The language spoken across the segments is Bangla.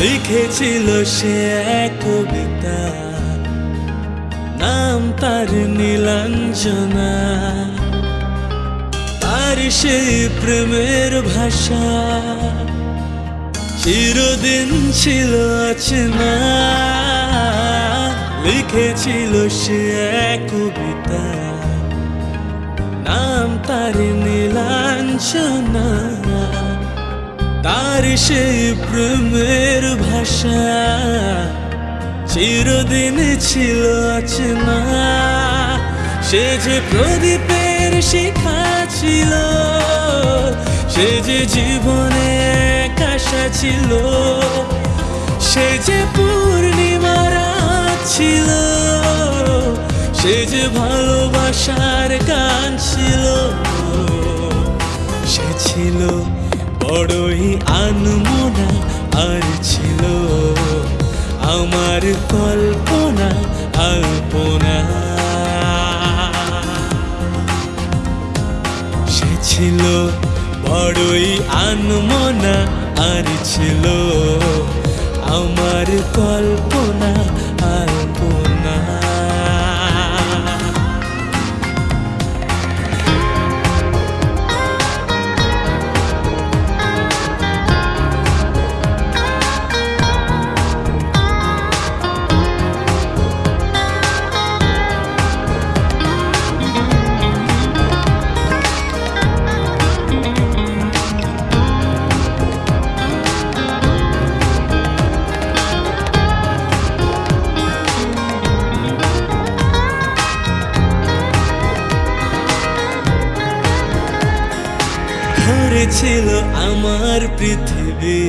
লিখেছিল সে এক কবিতা। নাম তার নীলাঞ্জনা। আর সেই প্রেমের ভাষা। চিরদিন ছিল অচেনা। লিখেছিল সে এক কবিতা। নাম তার নীলাঞ্জনা। তার সেই প্রেমের ভাষা চিরদিন ছিল অচেনা। সে যে প্রদীপের শিখা ছিল, সে যে জীবনে কাশা ছিল, সে যে পূর্ণিমার ছিল, সে যে ভালোবাসার গান ছিল, সে ছিল বড়ই আনমনা আর ছিল। আমার কল্পনা আল্পনা। সে ছিল বড়ই আনমনা আর ছিল। আমার কল্পনা ধরেছিল আমার পৃথিবী।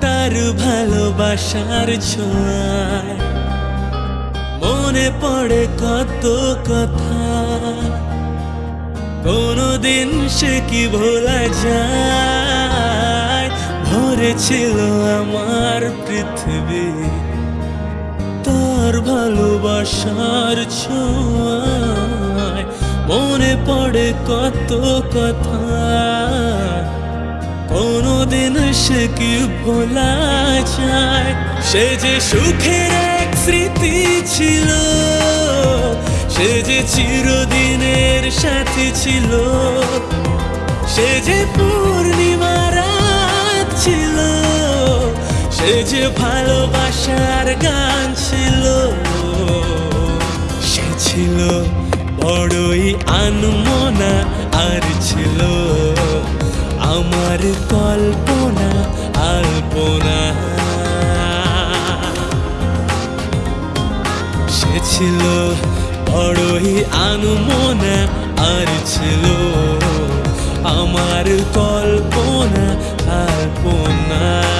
তার ভালোবাসার ছোঁয়ায় মনে পড়ে কত কথা। কোনদিন সে কি ভোলা যায়? ভরেছিল আমার পৃথিবী। তার ভালোবাসার ছোঁয়ায় মনে পড়ে কত কথা। কোনদিন সে কি ভোলা যায়। সে যে সুখের এক স্মৃতি ছিল, সে যে চিরদিনের সাথী ছিল, সে যে পূর্ণিমা রাত ছিল, সে যে ভালোবাসার গান বড়ই আনমনা আর ছিল। আমার কল্পনা আল্পনা। সে ছিল বড়ই আনমনা আর ছিল। আমার কল্পনা আল্পনা।